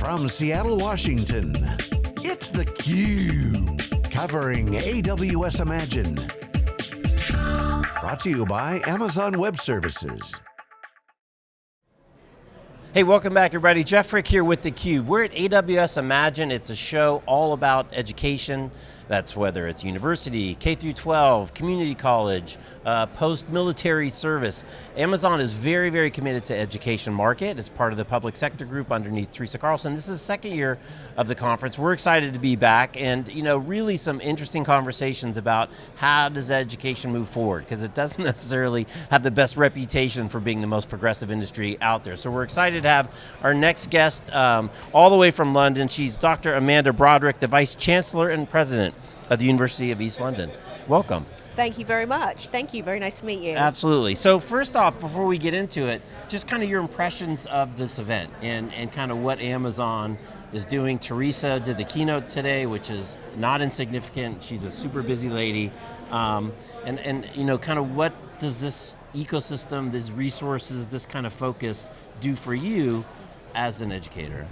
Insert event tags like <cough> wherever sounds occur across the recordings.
From Seattle, Washington, it's theCUBE. Covering AWS Imagine. Brought to you by Amazon Web Services. Hey, welcome back everybody. Jeff Frick here with theCUBE. We're at AWS Imagine. It's a show all about education. That's whether it's university, K through 12, community college, uh, post-military service. Amazon is very, very committed to education market. It's part of the public sector group underneath Teresa Carlson. This is the second year of the conference. We're excited to be back and you know, really some interesting conversations about how does education move forward, because it doesn't <laughs> necessarily have the best reputation for being the most progressive industry out there. So we're excited to have our next guest um, all the way from London. She's Dr. Amanda Broderick, the Vice Chancellor and President of the University of East London. Welcome. Thank you very much. Thank you, very nice to meet you. Absolutely. So first off, before we get into it, just kind of your impressions of this event and, and kind of what Amazon is doing. Teresa did the keynote today, which is not insignificant. She's a super busy lady. Um, and, and you know, kind of what does this ecosystem, these resources, this kind of focus do for you as an educator?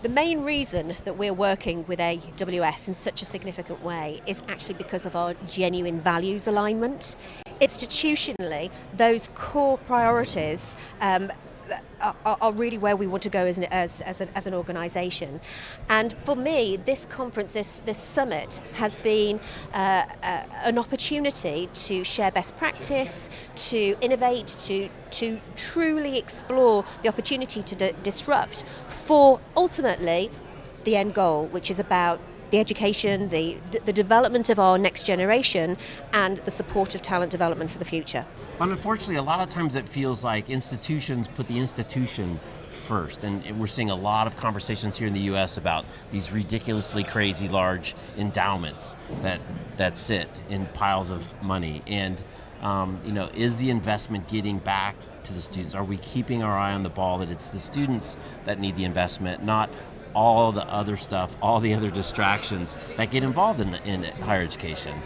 The main reason that we're working with AWS in such a significant way is actually because of our genuine values alignment. Institutionally, those core priorities um, are, are, really where we want to go as an, as, as, an, as an organisation. And for me, this conference, this, this summit, has been uh, uh, an opportunity to share best practice, to innovate, to, to truly explore the opportunity to disrupt for ultimately the end goal, which is about the education, the, the development of our next generation, and the support of talent development for the future. But unfortunately, a lot of times it feels like institutions put the institution first, and we're seeing a lot of conversations here in the US about these ridiculously crazy large endowments that, that sit in piles of money. And um, you know, is the investment getting back to the students? Are we keeping our eye on the ball that it's the students that need the investment, not all the other stuff, all the other distractions that get involved in, in higher education.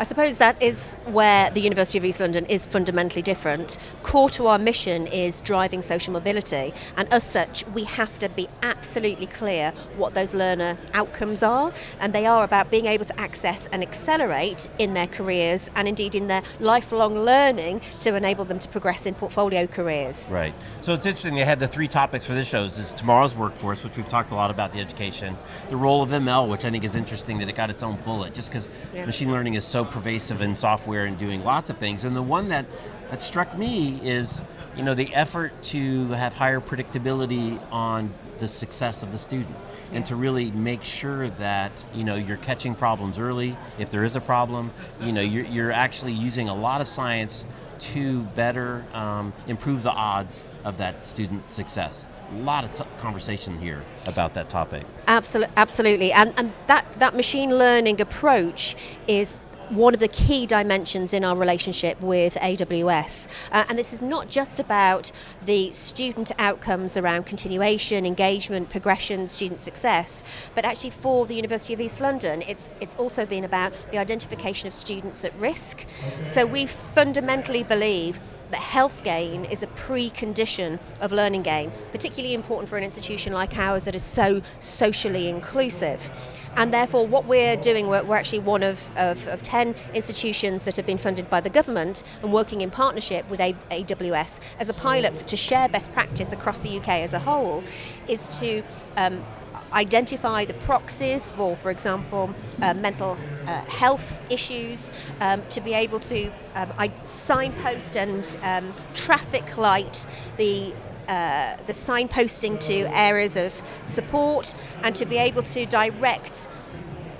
I suppose that is where the University of East London is fundamentally different. Core to our mission is driving social mobility, and as such, we have to be absolutely clear what those learner outcomes are, and they are about being able to access and accelerate in their careers, and indeed in their lifelong learning to enable them to progress in portfolio careers. Right, so it's interesting, they had the three topics for this show, is tomorrow's workforce, which we've talked a lot about the education, the role of ML, which I think is interesting that it got its own bullet, just because yes. machine learning is so pervasive in software and doing lots of things. And the one that, that struck me is you know, the effort to have higher predictability on the success of the student and to really make sure that you know you're catching problems early if there is a problem you know you're, you're actually using a lot of science to better um, improve the odds of that student's success a lot of conversation here about that topic. Absolutely, absolutely. and, and that, that machine learning approach is one of the key dimensions in our relationship with AWS. Uh, and this is not just about the student outcomes around continuation, engagement, progression, student success, but actually for the University of East London, it's, it's also been about the identification of students at risk. So we fundamentally believe that health gain is a precondition of learning gain, particularly important for an institution like ours that is so socially inclusive. And therefore what we're doing, we're, we're actually one of, of, of, 10 institutions that have been funded by the government and working in partnership with AWS as a pilot to share best practice across the UK as a whole, is to um, identify the proxies for, for example, uh, mental uh, health issues, um, to be able to um, signpost and um, traffic light the uh, the signposting to areas of support and to be able to direct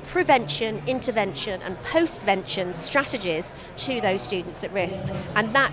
prevention, intervention and postvention strategies to those students at risk. And that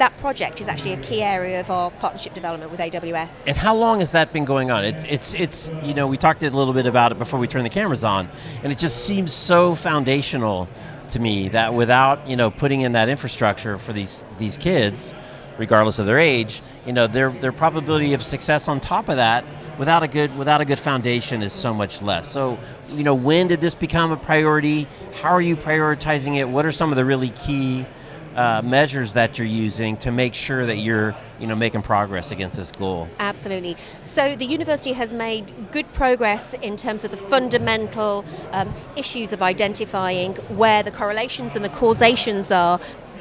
that project is actually a key area of our partnership development with AWS. And how long has that been going on? It's, it's, it's you know, we talked a little bit about it before we turned the cameras on, and it just seems so foundational to me that without, you know, putting in that infrastructure for these, these kids, regardless of their age, you know, their, their probability of success on top of that without a good without a good foundation is so much less. So, you know, when did this become a priority? How are you prioritizing it? What are some of the really key uh, measures that you're using to make sure that you're you know, making progress against this goal? Absolutely. So the university has made good progress in terms of the fundamental um, issues of identifying where the correlations and the causations are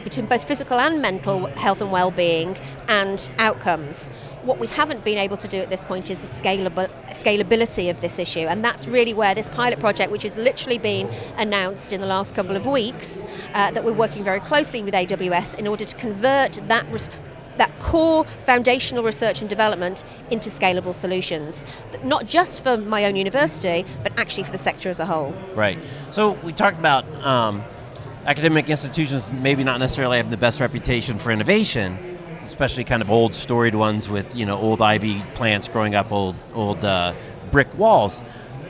between both physical and mental health and well-being and outcomes. What we haven't been able to do at this point is the scalable, scalability of this issue, and that's really where this pilot project, which has literally been announced in the last couple of weeks, uh, that we're working very closely with AWS in order to convert that that core foundational research and development into scalable solutions, not just for my own university, but actually for the sector as a whole. Right. So we talked about um, academic institutions maybe not necessarily have the best reputation for innovation, especially kind of old storied ones with you know old ivy plants growing up old old uh, brick walls.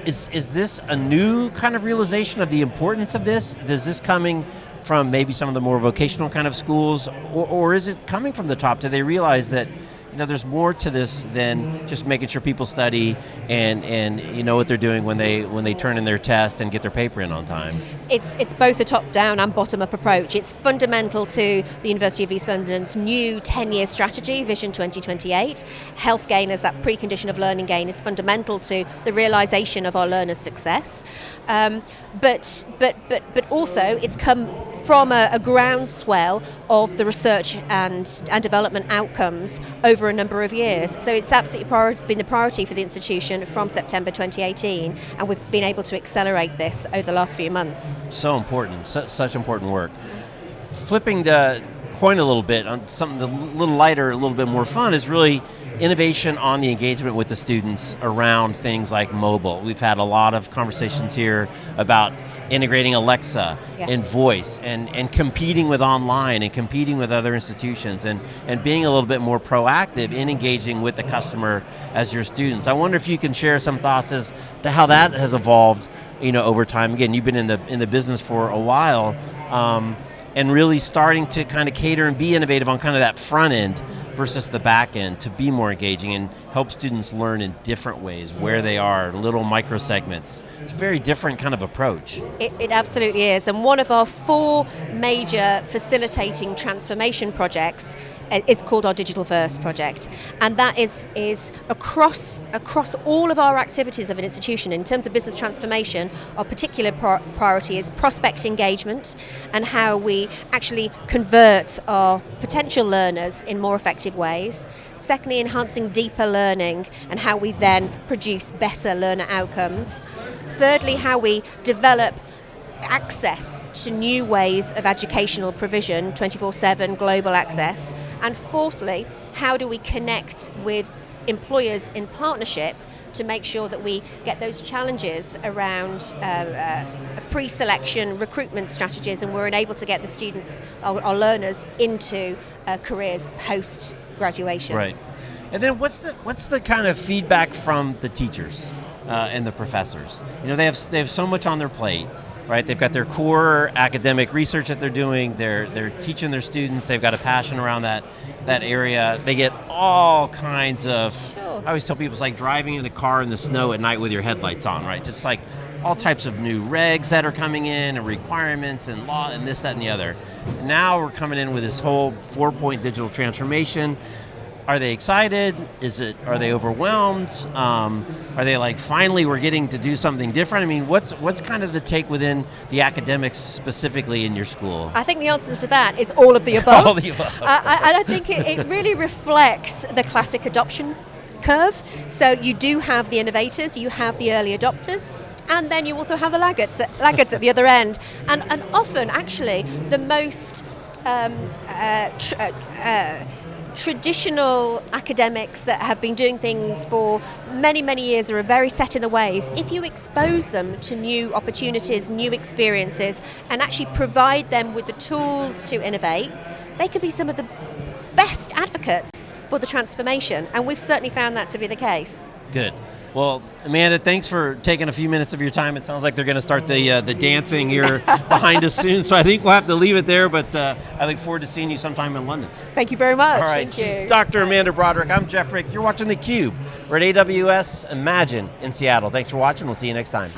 Is, is this a new kind of realization of the importance of this? Is this coming from maybe some of the more vocational kind of schools, or, or is it coming from the top? Do they realize that know, there's more to this than just making sure people study and, and you know what they're doing when they when they turn in their test and get their paper in on time. It's it's both a top-down and bottom-up approach. It's fundamental to the University of East London's new 10-year strategy, Vision 2028. Health gain as that precondition of learning gain is fundamental to the realization of our learners' success. Um, but but but but also it's come from a, a groundswell of the research and and development outcomes over a number of years. So it's absolutely been the priority for the institution from September 2018, and we've been able to accelerate this over the last few months. So important, such important work. Flipping the coin a little bit on something a little lighter, a little bit more fun is really innovation on the engagement with the students around things like mobile. We've had a lot of conversations here about integrating Alexa yes. and voice and, and competing with online and competing with other institutions and, and being a little bit more proactive in engaging with the customer as your students. I wonder if you can share some thoughts as to how that has evolved you know, over time. Again, you've been in the, in the business for a while um, and really starting to kind of cater and be innovative on kind of that front end versus the back end to be more engaging and help students learn in different ways where they are, little micro segments. It's a very different kind of approach. It, it absolutely is. And one of our four major facilitating transformation projects Uh, is called our Digital First project, and that is is across across all of our activities of an institution in terms of business transformation. Our particular priority is prospect engagement and how we actually convert our potential learners in more effective ways. Secondly, enhancing deeper learning and how we then produce better learner outcomes. Thirdly, how we develop access to new ways of educational provision, 24 7 global access. And fourthly, how do we connect with employers in partnership to make sure that we get those challenges around uh, uh, pre-selection recruitment strategies and we're able to get the students, our, our learners, into uh, careers post-graduation. Right. And then what's the, what's the kind of feedback from the teachers uh, and the professors? You know, they have, they have so much on their plate right? They've got their core academic research that they're doing. They're they're teaching their students. They've got a passion around that that area. They get all kinds of. Sure. I always tell people it's like driving in a car in the snow at night with your headlights on, right? Just like all types of new regs that are coming in and requirements and law and this, that, and the other. Now we're coming in with this whole four-point digital transformation are they excited? Is it? Are they overwhelmed? Um, are they like finally we're getting to do something different? I mean, what's what's kind of the take within the academics specifically in your school? I think the answer to that is all of the above. <laughs> all the above. Uh, I, I think it, it really reflects the classic adoption curve. So you do have the innovators, you have the early adopters, and then you also have the laggards, laggards at the other end. And, and often, actually, the most um, uh, tr- uh, uh traditional academics that have been doing things for many, many years are very set in the ways, if you expose them to new opportunities, new experiences, and actually provide them with the tools to innovate, they could be some of the best advocates for the transformation. And we've certainly found that to be the case. Good. Well, Amanda, thanks for taking a few minutes of your time. It sounds like they're going to start the uh, the dancing here <laughs> behind us soon, so I think we'll have to leave it there. But uh, I look forward to seeing you sometime in London. Thank you very much. All right, Thank you. Dr. Amanda Broderick. I'm Jeff Frick. You're watching theCUBE. We're at AWS Imagine in Seattle. Thanks for watching. We'll see you next time.